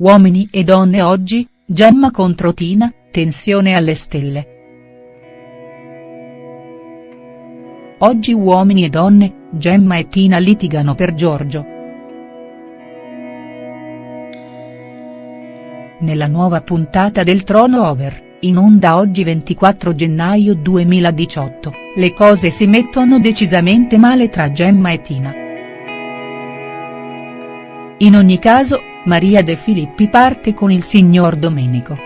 Uomini e donne oggi, Gemma contro Tina, tensione alle stelle. Oggi uomini e donne, Gemma e Tina litigano per Giorgio. Nella nuova puntata del Trono Over, in onda oggi 24 gennaio 2018, le cose si mettono decisamente male tra Gemma e Tina. In ogni caso, Maria De Filippi parte con il signor Domenico.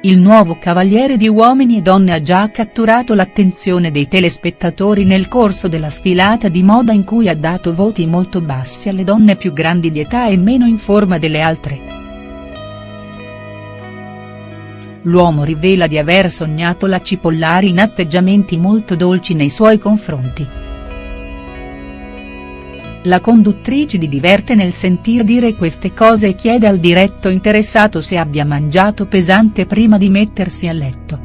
Il nuovo cavaliere di Uomini e Donne ha già catturato l'attenzione dei telespettatori nel corso della sfilata di moda in cui ha dato voti molto bassi alle donne più grandi di età e meno in forma delle altre. L'uomo rivela di aver sognato la Cipollari in atteggiamenti molto dolci nei suoi confronti. La conduttrice di diverte nel sentir dire queste cose e chiede al diretto interessato se abbia mangiato pesante prima di mettersi a letto.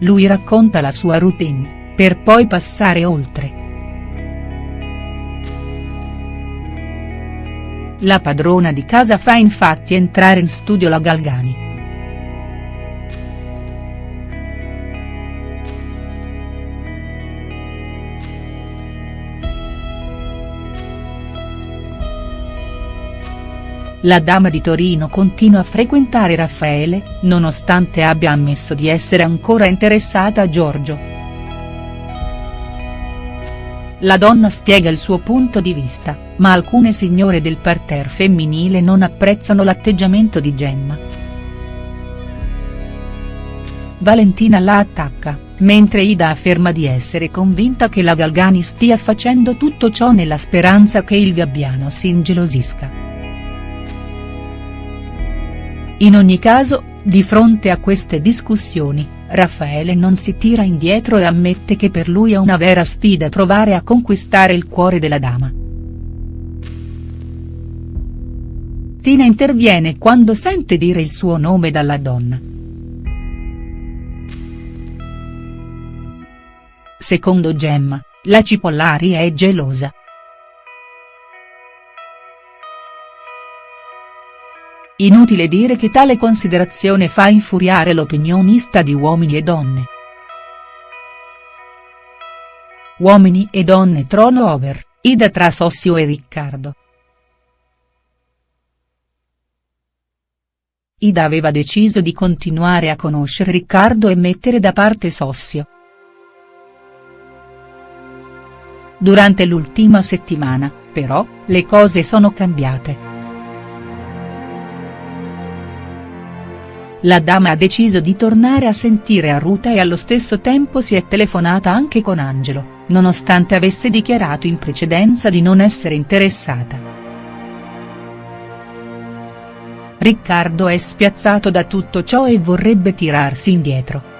Lui racconta la sua routine, per poi passare oltre. La padrona di casa fa infatti entrare in studio la Galgani. La dama di Torino continua a frequentare Raffaele, nonostante abbia ammesso di essere ancora interessata a Giorgio. La donna spiega il suo punto di vista, ma alcune signore del parterre femminile non apprezzano l'atteggiamento di Gemma. Valentina la attacca, mentre Ida afferma di essere convinta che la Galgani stia facendo tutto ciò nella speranza che il gabbiano si ingelosisca. In ogni caso, di fronte a queste discussioni, Raffaele non si tira indietro e ammette che per lui è una vera sfida provare a conquistare il cuore della dama. Tina interviene quando sente dire il suo nome dalla donna. Secondo Gemma, la Cipollari è gelosa. Inutile dire che tale considerazione fa infuriare l'opinionista di Uomini e Donne. Uomini e Donne Trono Over, Ida tra Sossio e Riccardo. Ida aveva deciso di continuare a conoscere Riccardo e mettere da parte Sossio. Durante l'ultima settimana, però, le cose sono cambiate. La dama ha deciso di tornare a sentire a Ruta e allo stesso tempo si è telefonata anche con Angelo, nonostante avesse dichiarato in precedenza di non essere interessata. Riccardo è spiazzato da tutto ciò e vorrebbe tirarsi indietro.